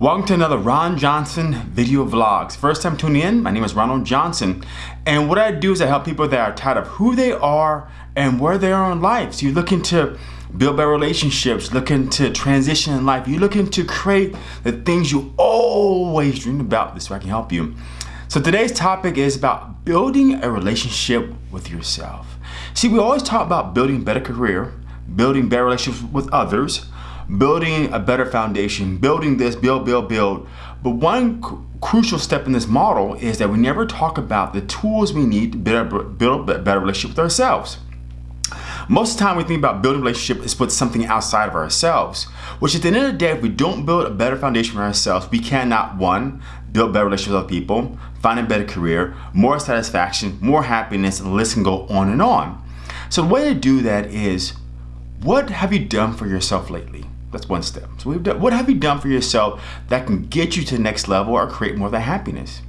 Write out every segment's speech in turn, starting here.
Welcome to another Ron Johnson video vlogs. First time tuning in, my name is Ronald Johnson. And what I do is I help people that are tired of who they are and where they are in life. So you're looking to build better relationships, looking to transition in life. You're looking to create the things you always dreamed about. This way I can help you. So today's topic is about building a relationship with yourself. See, we always talk about building a better career, building better relationships with others, building a better foundation, building this, build, build, build. But one crucial step in this model is that we never talk about the tools we need to build, build a better relationship with ourselves. Most of the time we think about building a relationship is with something outside of ourselves, which at the end of the day, if we don't build a better foundation for ourselves, we cannot, one, build better relationships with other people, find a better career, more satisfaction, more happiness, and the list can go on and on. So the way to do that is, what have you done for yourself lately? That's one step. So we've done, what have you done for yourself that can get you to the next level or create more of that happiness?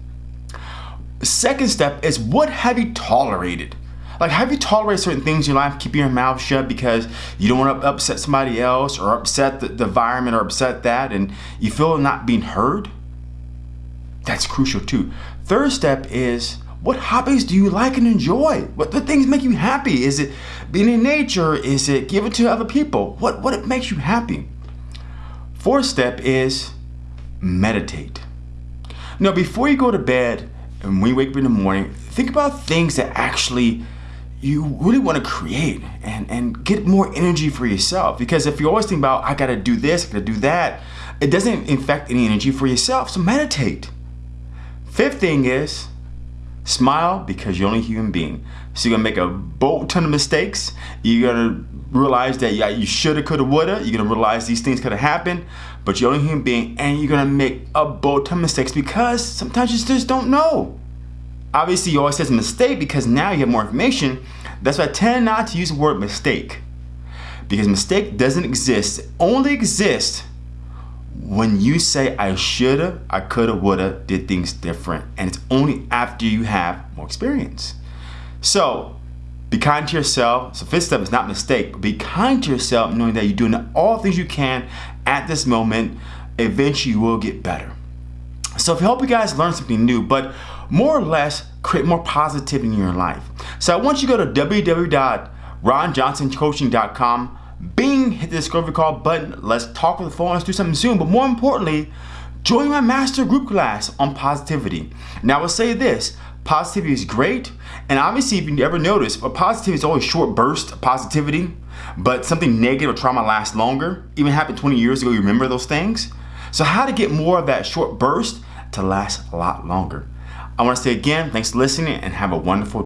Second step is what have you tolerated? Like have you tolerated certain things in your life, keeping your mouth shut because you don't want to upset somebody else or upset the, the environment or upset that and you feel not being heard? That's crucial too. Third step is what hobbies do you like and enjoy? What the things make you happy? Is it being in nature? Is it giving to other people? What, what makes you happy? Fourth step is meditate. Now, before you go to bed and when you wake up in the morning, think about things that actually you really want to create and, and get more energy for yourself. Because if you always think about, I got to do this, I got to do that, it doesn't infect any energy for yourself. So meditate. Fifth thing is Smile because you're only a human being. So you're gonna make a boat ton of mistakes. You're gonna realize that yeah, you shoulda, coulda, woulda. You're gonna realize these things could have happened, but you're only a human being and you're gonna make a boat ton of mistakes because sometimes you just don't know. Obviously, you always says mistake because now you have more information. That's why I tend not to use the word mistake because mistake doesn't exist. It only exists when you say I shoulda, I coulda, woulda, did things different, and it's only after you have more experience. So be kind to yourself. So fifth step is not mistake, be kind to yourself knowing that you're doing all things you can at this moment. Eventually you will get better. So if I help you guys learn something new, but more or less create more positivity in your life. So I want you to go to www.ronjohnsoncoaching.com Bing, hit the discovery call button. Let's talk with the phone. Let's do something soon. But more importantly, join my master group class on positivity. Now, I will say this positivity is great. And obviously, if you ever notice, but positivity is always short burst positivity, but something negative or trauma lasts longer. Even happened 20 years ago, you remember those things? So, how to get more of that short burst to last a lot longer? I want to say again, thanks for listening and have a wonderful